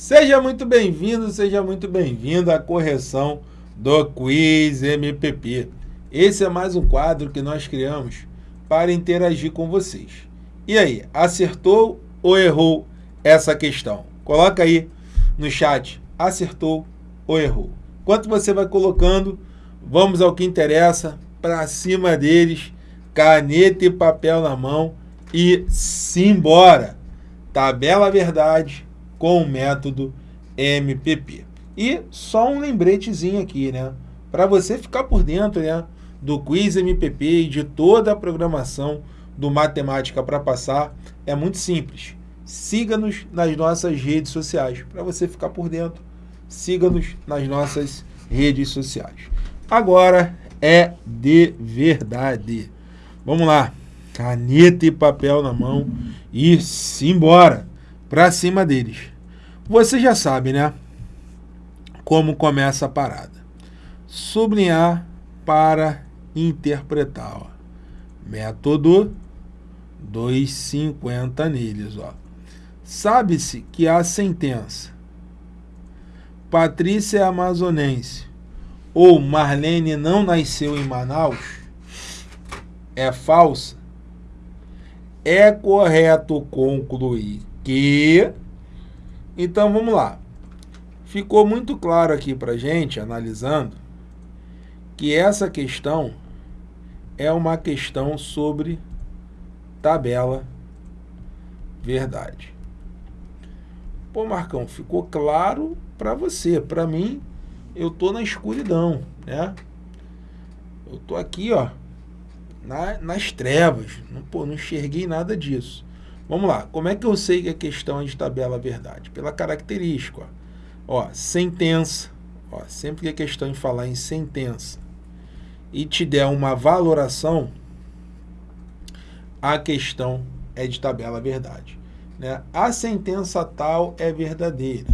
Seja muito bem-vindo, seja muito bem-vindo à correção do Quiz MPP. Esse é mais um quadro que nós criamos para interagir com vocês. E aí, acertou ou errou essa questão? Coloca aí no chat, acertou ou errou. Enquanto você vai colocando, vamos ao que interessa, para cima deles, caneta e papel na mão e simbora. Tabela Verdade com o método MPP. E só um lembretezinho aqui, né? Para você ficar por dentro né, do quiz MPP e de toda a programação do Matemática para Passar, é muito simples. Siga-nos nas nossas redes sociais. Para você ficar por dentro, siga-nos nas nossas redes sociais. Agora é de verdade. Vamos lá. Caneta e papel na mão e simbora para cima deles. Você já sabe, né? Como começa a parada. Sublinhar para interpretar. Ó. Método 250 neles. Sabe-se que a sentença Patrícia é amazonense ou Marlene não nasceu em Manaus é falsa, é correto concluir que... Então, vamos lá. Ficou muito claro aqui para gente, analisando, que essa questão é uma questão sobre tabela verdade. Pô, Marcão, ficou claro para você. Para mim, eu tô na escuridão, né? Eu tô aqui, ó, na, nas trevas. Não, pô, não enxerguei nada disso. Vamos lá, como é que eu sei que a questão é de tabela verdade? Pela característica, ó, ó sentença, ó, sempre que a questão em falar em sentença e te der uma valoração, a questão é de tabela verdade. Né? A sentença tal é verdadeira,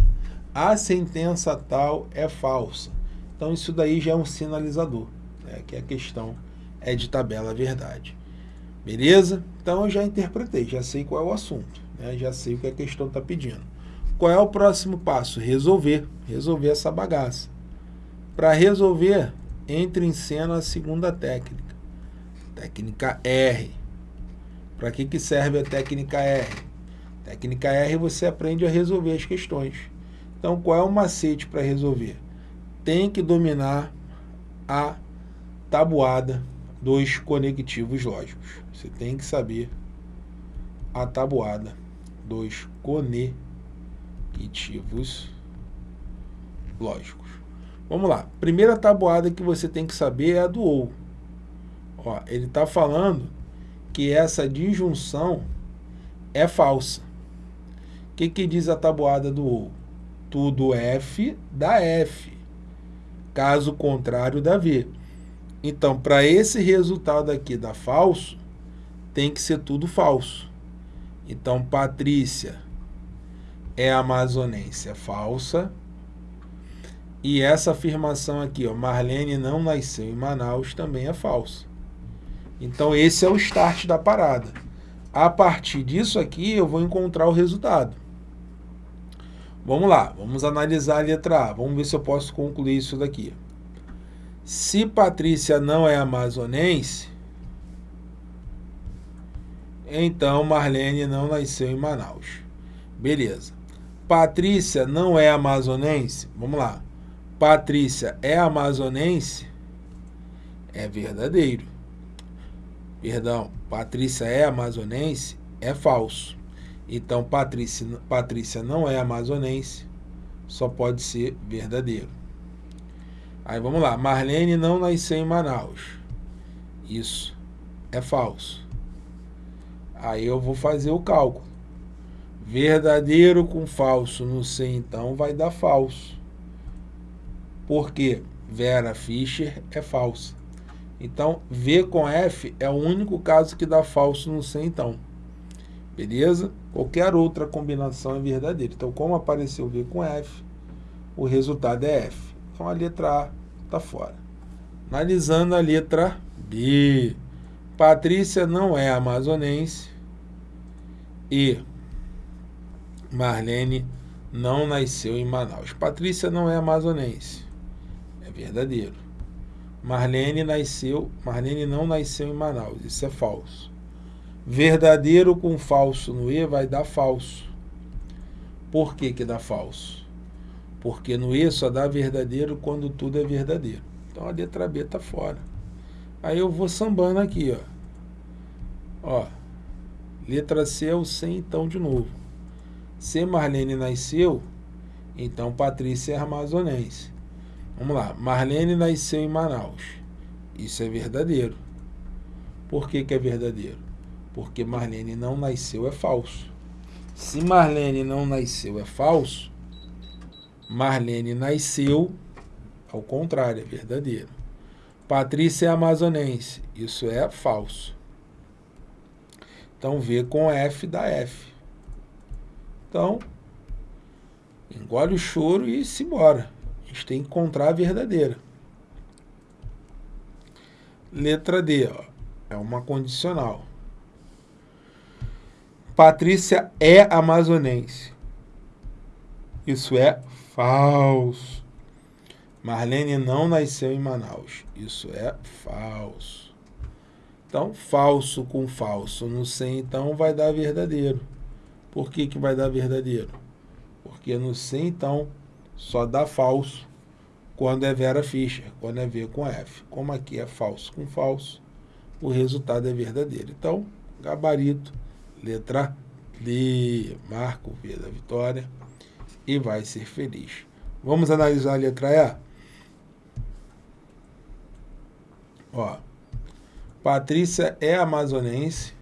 a sentença tal é falsa. Então isso daí já é um sinalizador, né? que a questão é de tabela verdade. Beleza? Então eu já interpretei, já sei qual é o assunto, né? já sei o que a questão está pedindo. Qual é o próximo passo? Resolver, resolver essa bagaça. Para resolver, entre em cena a segunda técnica, técnica R. Para que, que serve a técnica R? Técnica R você aprende a resolver as questões. Então qual é o macete para resolver? Tem que dominar a tabuada dos conectivos lógicos. Você tem que saber a tabuada dos conectivos lógicos. Vamos lá. Primeira tabuada que você tem que saber é a do OU. Ó, ele está falando que essa disjunção é falsa. O que, que diz a tabuada do OU? Tudo F dá F. Caso contrário, dá V. Então, para esse resultado aqui dar falso, tem que ser tudo falso. Então, Patrícia é amazonense, é falsa. E essa afirmação aqui, ó, Marlene não nasceu em Manaus, também é falsa. Então, esse é o start da parada. A partir disso aqui, eu vou encontrar o resultado. Vamos lá, vamos analisar a letra A. Vamos ver se eu posso concluir isso daqui. Se Patrícia não é amazonense, então Marlene não nasceu em Manaus. Beleza. Patrícia não é amazonense? Vamos lá. Patrícia é amazonense? É verdadeiro. Perdão, Patrícia é amazonense? É falso. Então, Patrícia, Patrícia não é amazonense, só pode ser verdadeiro. Aí vamos lá, Marlene não nasceu em Manaus. Isso é falso. Aí eu vou fazer o cálculo. Verdadeiro com falso no C, então, vai dar falso. Por quê? Vera Fischer é falsa. Então, V com F é o único caso que dá falso no C, então. Beleza? Qualquer outra combinação é verdadeira. Então, como apareceu V com F, o resultado é F. Então, a letra A está fora. Analisando a letra B. Patrícia não é amazonense e Marlene não nasceu em Manaus. Patrícia não é amazonense. É verdadeiro. Marlene nasceu, Marlene não nasceu em Manaus. Isso é falso. Verdadeiro com falso no E vai dar falso. Por que que dá falso? Porque no E só dá verdadeiro quando tudo é verdadeiro. Então a letra B está fora. Aí eu vou sambando aqui, ó. Ó, letra C é o C então de novo. Se Marlene nasceu, então Patrícia é amazonense. Vamos lá, Marlene nasceu em Manaus. Isso é verdadeiro. Por que, que é verdadeiro? Porque Marlene não nasceu é falso. Se Marlene não nasceu é falso, Marlene nasceu, ao contrário, é verdadeiro. Patrícia é amazonense. Isso é falso. Então, V com F dá F. Então, engole o choro e se embora. A gente tem que encontrar a verdadeira. Letra D, ó, é uma condicional. Patrícia é amazonense. Isso é falso. Marlene não nasceu em Manaus. Isso é falso. Então, falso com falso no C, então, vai dar verdadeiro. Por que, que vai dar verdadeiro? Porque no C, então, só dá falso quando é Vera Fischer, quando é V com F. Como aqui é falso com falso, o resultado é verdadeiro. Então, gabarito, letra D, marco V da vitória e vai ser feliz. Vamos analisar a letra E? Ó, Patrícia é amazonense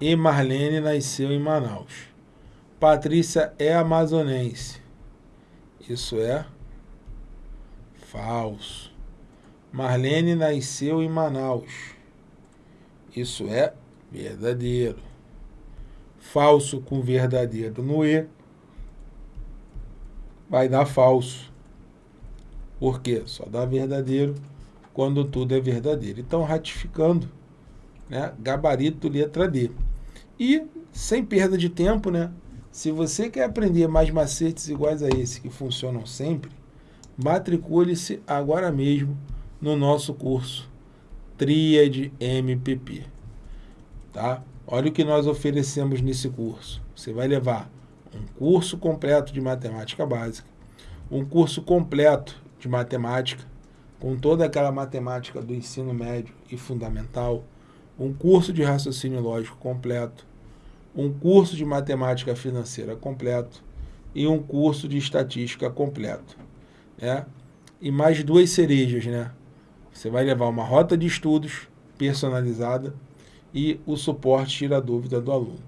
e Marlene nasceu em Manaus. Patrícia é amazonense. Isso é falso. Marlene nasceu em Manaus. Isso é verdadeiro. Falso com verdadeiro no E vai dar falso. Por quê? Só dá verdadeiro quando tudo é verdadeiro. Então, ratificando, né, gabarito letra D. E, sem perda de tempo, né, se você quer aprender mais macetes iguais a esse, que funcionam sempre, matricule-se agora mesmo no nosso curso Tríade MPP. Tá? Olha o que nós oferecemos nesse curso. Você vai levar um curso completo de matemática básica, um curso completo de matemática, com toda aquela matemática do ensino médio e fundamental, um curso de raciocínio lógico completo, um curso de matemática financeira completo e um curso de estatística completo. Né? E mais duas cerejas, né? Você vai levar uma rota de estudos personalizada e o suporte tira a dúvida do aluno.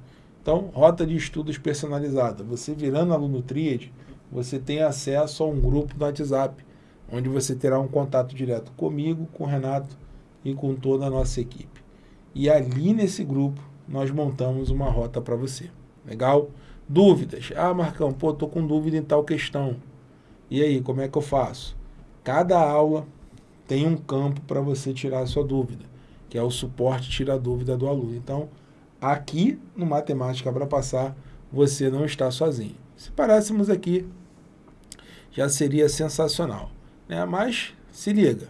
Então, rota de estudos personalizada. Você virando aluno Tríade, você tem acesso a um grupo no WhatsApp, onde você terá um contato direto comigo, com o Renato e com toda a nossa equipe. E ali nesse grupo nós montamos uma rota para você. Legal? Dúvidas? Ah, Marcão, pô, tô com dúvida em tal questão. E aí, como é que eu faço? Cada aula tem um campo para você tirar a sua dúvida, que é o suporte tira a dúvida do aluno. Então, aqui no Matemática para Passar, você não está sozinho. Se parássemos aqui, já seria sensacional. Né? Mas se liga,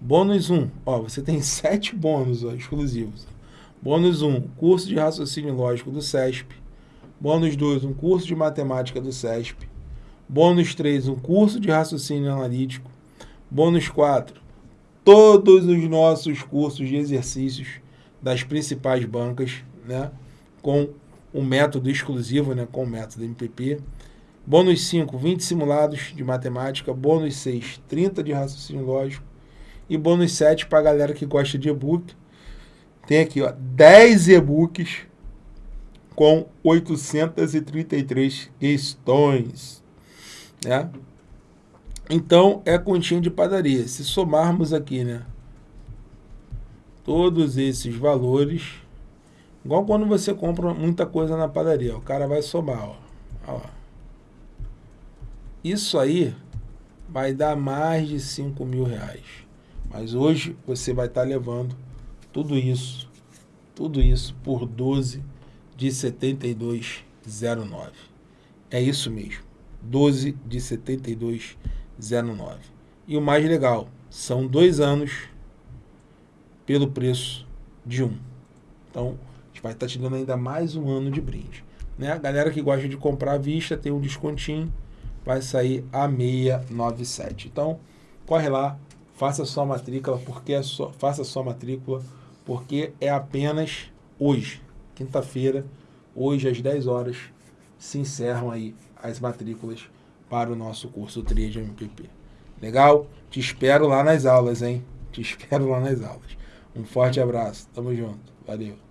bônus 1, ó, você tem sete bônus ó, exclusivos. Bônus 1, curso de raciocínio lógico do SESP. Bônus 2, um curso de matemática do SESP. Bônus 3, um curso de raciocínio analítico. Bônus 4, todos os nossos cursos de exercícios das principais bancas, né, com um método exclusivo, né, com o método MPP. Bônus 5, 20 simulados de matemática. Bônus 6, 30 de raciocínio lógico. E bônus 7 para a galera que gosta de e-book. Tem aqui ó, 10 e-books com 833 questões. Né? Então, é continha de padaria. Se somarmos aqui, né? Todos esses valores, igual quando você compra muita coisa na padaria, o cara vai somar, ó. ó isso aí vai dar mais de 5 mil reais. Mas hoje você vai estar tá levando tudo isso, tudo isso por 12 de 72,09. É isso mesmo. 12 de 72,09. E o mais legal, são dois anos pelo preço de um. Então, a gente vai estar tá te dando ainda mais um ano de brinde. Né? A galera que gosta de comprar à vista tem um descontinho, vai sair a 697. Então, corre lá, faça sua matrícula, porque é só, faça sua matrícula, porque é apenas hoje, quinta-feira, hoje às 10 horas, se encerram aí as matrículas para o nosso curso Trade MPP. Legal? Te espero lá nas aulas, hein? Te espero lá nas aulas. Um forte abraço. Tamo junto. Valeu.